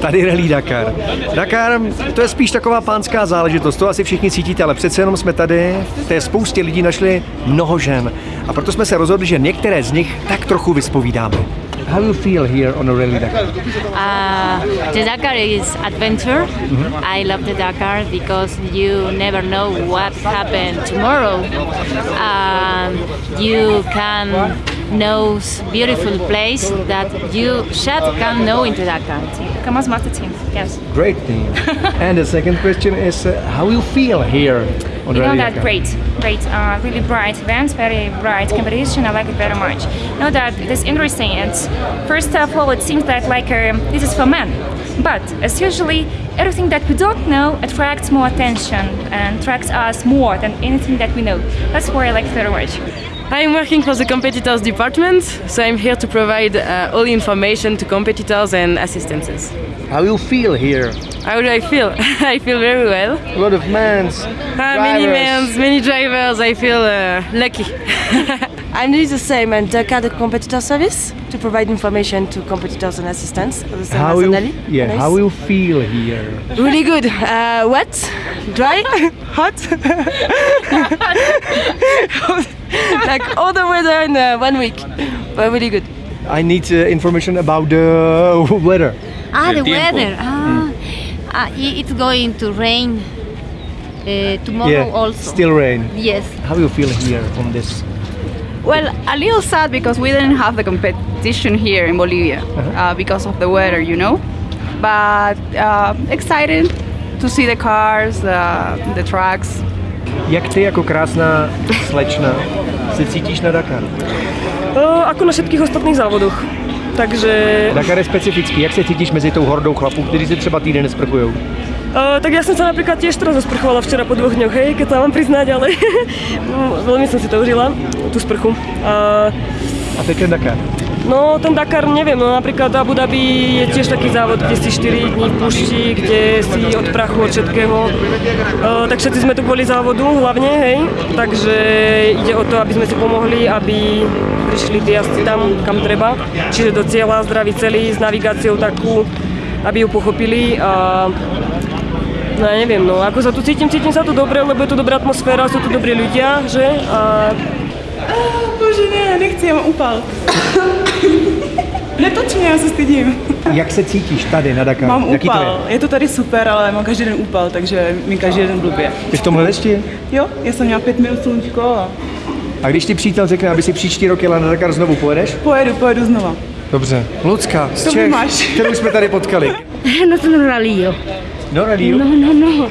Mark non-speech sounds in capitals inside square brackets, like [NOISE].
Tady Rally Dakar. Dakar, to je spíš taková pánská záležitost, to asi všichni cítíte, ale přece jenom jsme tady, v té spoustě lidí našli mnoho žen. A proto jsme se rozhodli, že některé z nich tak trochu vyspovídáme. How you feel here on a Rally Dakar? Uh, the Dakar is adventure. I love the Dakar because you never know what happened tomorrow. Um, you can know s- beautiful place that you should can know into that Dakar. Kamaz marketing, yes. Great team. [LAUGHS] and the second question is, uh, how you feel here on You know that great, great, uh, really bright events, very bright competition. I like it very much. You know that it is interesting. It's first of all, it seems that like um, this is for men, but as usually everything that we don't know attracts more attention and attracts us more than anything that we know. That's why I like it very much. I'm working for the competitors department, so I'm here to provide uh, all the information to competitors and assistances. How you feel here? How do I feel? [LAUGHS] I feel very well. A lot of men's. Uh, many drivers. men, many drivers. I feel uh, lucky. [LAUGHS] I'm doing the same and Dakar the competitor service to provide information to competitors and assistants. The same How as you, Anali. yeah, Nice. how you feel here? Really good. Uh, wet, dry, [LAUGHS] hot. [LAUGHS] like all the weather in uh, one week, but really good. I need uh, information about the [LAUGHS] weather. Ah, the weather. Ah, ah, i- it's going to rain uh, tomorrow yeah, also. still rain. Yes. How you feel here on this? Well, a little sad because we didn't have the competition here in Bolivia uh, because of the weather, you know. But uh, excited to see the cars, the, the tracks. Jak ty jako krásná slečna se cítíš na Dakar? Uh, ako na všetkých ostatných závodoch. Takže Dakar je specifický. Jak se cítíš mezi tou hordou chlapů, kteří se třeba týden nesprchujou? Uh, tak ja som sa napríklad tiež teraz zasprchovala včera po dvoch dňoch, hej, keď sa mám priznať, ale [LAUGHS] veľmi som si to užila, tú sprchu. Uh, A teď ten Dakar. No ten Dakar, neviem, no napríklad Abu Dhabi je tiež taký závod, kde si 4 dní v kde si od prachu, od všetkého. Uh, tak všetci sme tu kvôli závodu hlavne, hej, takže ide o to, aby sme si pomohli, aby prišli tí jazdci tam, kam treba, čiže do cieľa zdraví celý, s navigáciou takú, aby ju pochopili a No ja neviem, no ako sa tu cítim, cítim sa tu dobre, lebo je tu dobrá atmosféra, sú tu dobrí ľudia, že? A Bože ne, nechci, já mám upal. Netoč mě, já se stydím. Jak se cítíš tady na Dakar? Mám Jaký to upal. je? Je to tady super, ale mám každý den upal, takže mi každý den blbě. Ty v tomhle dešti? Jo, já jsem měla pět minut sluníčko a A když ti přítel řekne, aby si příští rok jela na Dakar znovu, pojedeš? pojedu, pojedu znova. Dobře. Lucka, z To Čech, máš. kterou jsme tady potkali. [LAUGHS] No sono rally io. No, Rally. No, no, no.